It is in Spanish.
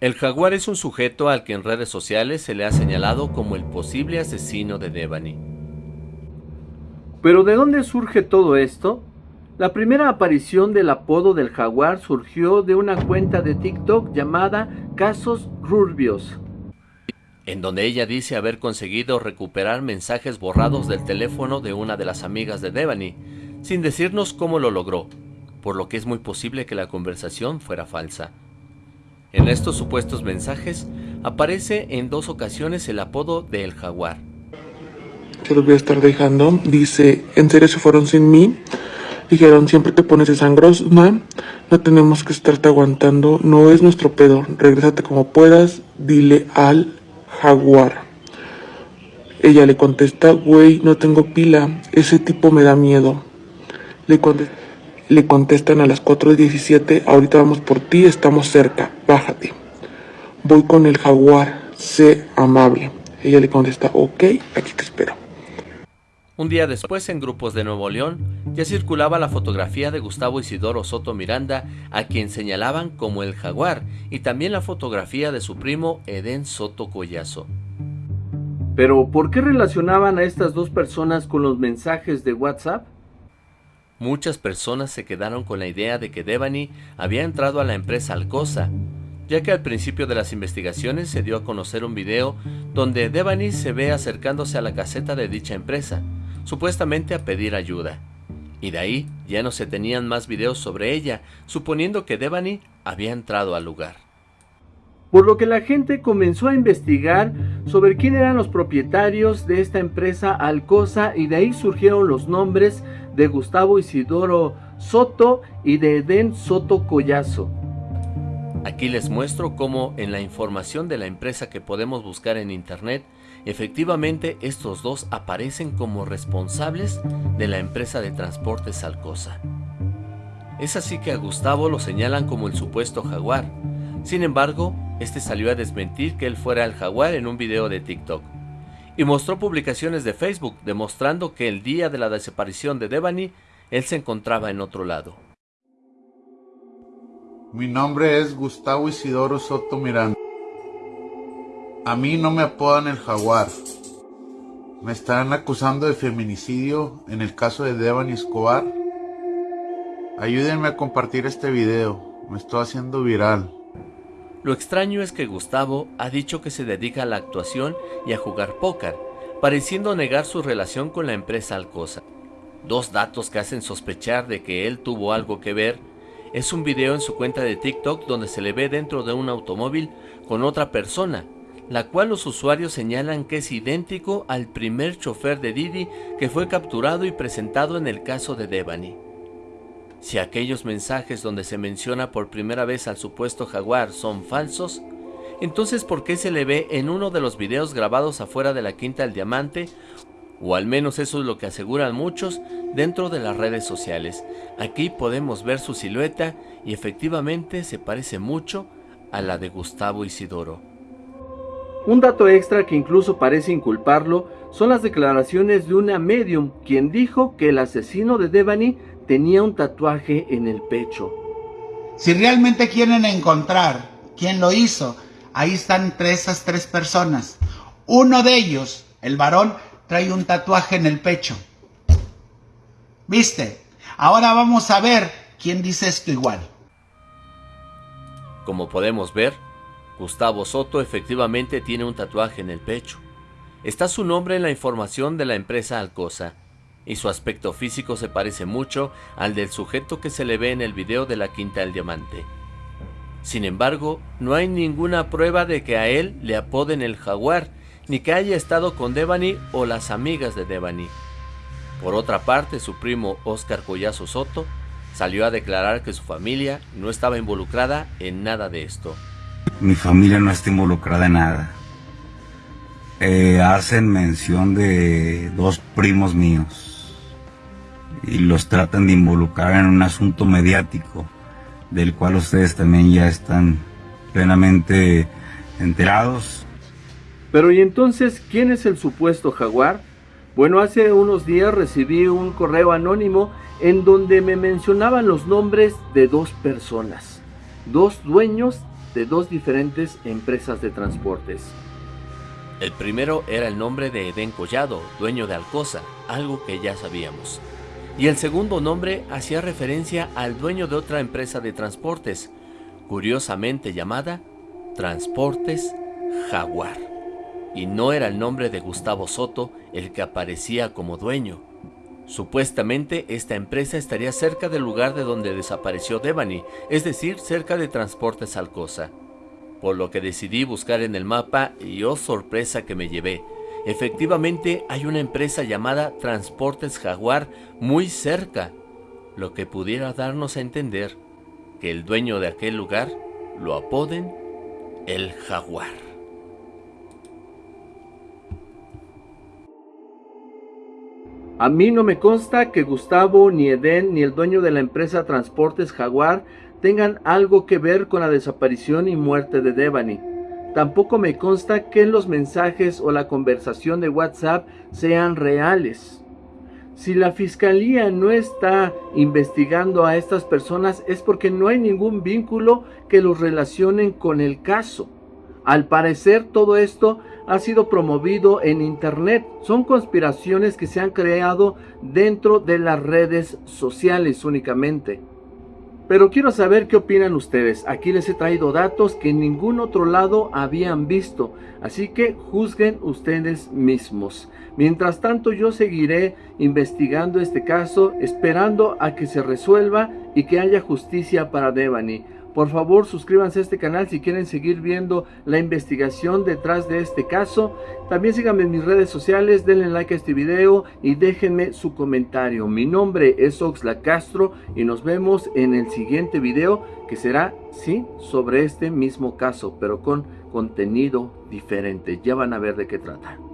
El jaguar es un sujeto al que en redes sociales se le ha señalado como el posible asesino de Devani. ¿Pero de dónde surge todo esto? La primera aparición del apodo del jaguar surgió de una cuenta de TikTok llamada Casos Rurbios, en donde ella dice haber conseguido recuperar mensajes borrados del teléfono de una de las amigas de Devani, sin decirnos cómo lo logró, por lo que es muy posible que la conversación fuera falsa. En estos supuestos mensajes aparece en dos ocasiones el apodo de El Jaguar. Se los voy a estar dejando. Dice, ¿en serio se fueron sin mí? Dijeron, siempre te pones de sangros, no, no tenemos que estarte aguantando, no es nuestro pedo, regrésate como puedas, dile al jaguar. Ella le contesta, güey, no tengo pila, ese tipo me da miedo. Le contesta, le contestan a las 4.17, ahorita vamos por ti, estamos cerca, bájate. Voy con el jaguar, sé amable. Ella le contesta, ok, aquí te espero. Un día después, en grupos de Nuevo León, ya circulaba la fotografía de Gustavo Isidoro Soto Miranda, a quien señalaban como el jaguar, y también la fotografía de su primo Edén Soto Collazo. Pero, ¿por qué relacionaban a estas dos personas con los mensajes de WhatsApp? Muchas personas se quedaron con la idea de que Devani había entrado a la empresa Alcosa, ya que al principio de las investigaciones se dio a conocer un video donde Devani se ve acercándose a la caseta de dicha empresa, supuestamente a pedir ayuda. Y de ahí ya no se tenían más videos sobre ella, suponiendo que Devani había entrado al lugar. Por lo que la gente comenzó a investigar sobre quién eran los propietarios de esta empresa Alcosa y de ahí surgieron los nombres de Gustavo Isidoro Soto y de Edén Soto Collazo. Aquí les muestro cómo en la información de la empresa que podemos buscar en internet, efectivamente estos dos aparecen como responsables de la empresa de transportes Alcosa. Es así que a Gustavo lo señalan como el supuesto jaguar. Sin embargo, este salió a desmentir que él fuera el jaguar en un video de TikTok y mostró publicaciones de Facebook demostrando que el día de la desaparición de Devani, él se encontraba en otro lado. Mi nombre es Gustavo Isidoro Soto Miranda. A mí no me apodan el jaguar. Me están acusando de feminicidio en el caso de Devani Escobar. Ayúdenme a compartir este video. Me estoy haciendo viral. Lo extraño es que Gustavo ha dicho que se dedica a la actuación y a jugar póker, pareciendo negar su relación con la empresa Alcosa. Dos datos que hacen sospechar de que él tuvo algo que ver es un video en su cuenta de TikTok donde se le ve dentro de un automóvil con otra persona, la cual los usuarios señalan que es idéntico al primer chofer de Didi que fue capturado y presentado en el caso de Devani. Si aquellos mensajes donde se menciona por primera vez al supuesto jaguar son falsos, entonces ¿por qué se le ve en uno de los videos grabados afuera de la Quinta del Diamante? O al menos eso es lo que aseguran muchos dentro de las redes sociales. Aquí podemos ver su silueta y efectivamente se parece mucho a la de Gustavo Isidoro. Un dato extra que incluso parece inculparlo son las declaraciones de una medium, quien dijo que el asesino de Devani tenía un tatuaje en el pecho. Si realmente quieren encontrar quién lo hizo, ahí están entre esas tres personas. Uno de ellos, el varón, trae un tatuaje en el pecho. ¿Viste? Ahora vamos a ver quién dice esto igual. Como podemos ver, Gustavo Soto efectivamente tiene un tatuaje en el pecho. Está su nombre en la información de la empresa Alcosa y su aspecto físico se parece mucho al del sujeto que se le ve en el video de la Quinta del Diamante. Sin embargo, no hay ninguna prueba de que a él le apoden el jaguar, ni que haya estado con Devani o las amigas de Devani. Por otra parte, su primo Oscar Collazo Soto salió a declarar que su familia no estaba involucrada en nada de esto. Mi familia no está involucrada en nada. Eh, hacen mención de dos primos míos y los tratan de involucrar en un asunto mediático del cual ustedes también ya están plenamente enterados. Pero ¿y entonces quién es el supuesto jaguar? Bueno, hace unos días recibí un correo anónimo en donde me mencionaban los nombres de dos personas, dos dueños de dos diferentes empresas de transportes. El primero era el nombre de Edén Collado, dueño de Alcosa, algo que ya sabíamos. Y el segundo nombre hacía referencia al dueño de otra empresa de transportes, curiosamente llamada Transportes Jaguar. Y no era el nombre de Gustavo Soto el que aparecía como dueño. Supuestamente esta empresa estaría cerca del lugar de donde desapareció Devani, es decir, cerca de Transportes Alcosa. Por lo que decidí buscar en el mapa y oh sorpresa que me llevé. Efectivamente hay una empresa llamada Transportes Jaguar muy cerca, lo que pudiera darnos a entender que el dueño de aquel lugar lo apoden el Jaguar. A mí no me consta que Gustavo, ni Eden, ni el dueño de la empresa Transportes Jaguar tengan algo que ver con la desaparición y muerte de Devani. Tampoco me consta que los mensajes o la conversación de WhatsApp sean reales. Si la fiscalía no está investigando a estas personas es porque no hay ningún vínculo que los relacionen con el caso. Al parecer todo esto ha sido promovido en Internet. Son conspiraciones que se han creado dentro de las redes sociales únicamente. Pero quiero saber qué opinan ustedes. Aquí les he traído datos que en ningún otro lado habían visto. Así que juzguen ustedes mismos. Mientras tanto yo seguiré investigando este caso, esperando a que se resuelva y que haya justicia para Devani. Por favor, suscríbanse a este canal si quieren seguir viendo la investigación detrás de este caso. También síganme en mis redes sociales, denle like a este video y déjenme su comentario. Mi nombre es Oxla Castro y nos vemos en el siguiente video que será, sí, sobre este mismo caso, pero con contenido diferente. Ya van a ver de qué trata.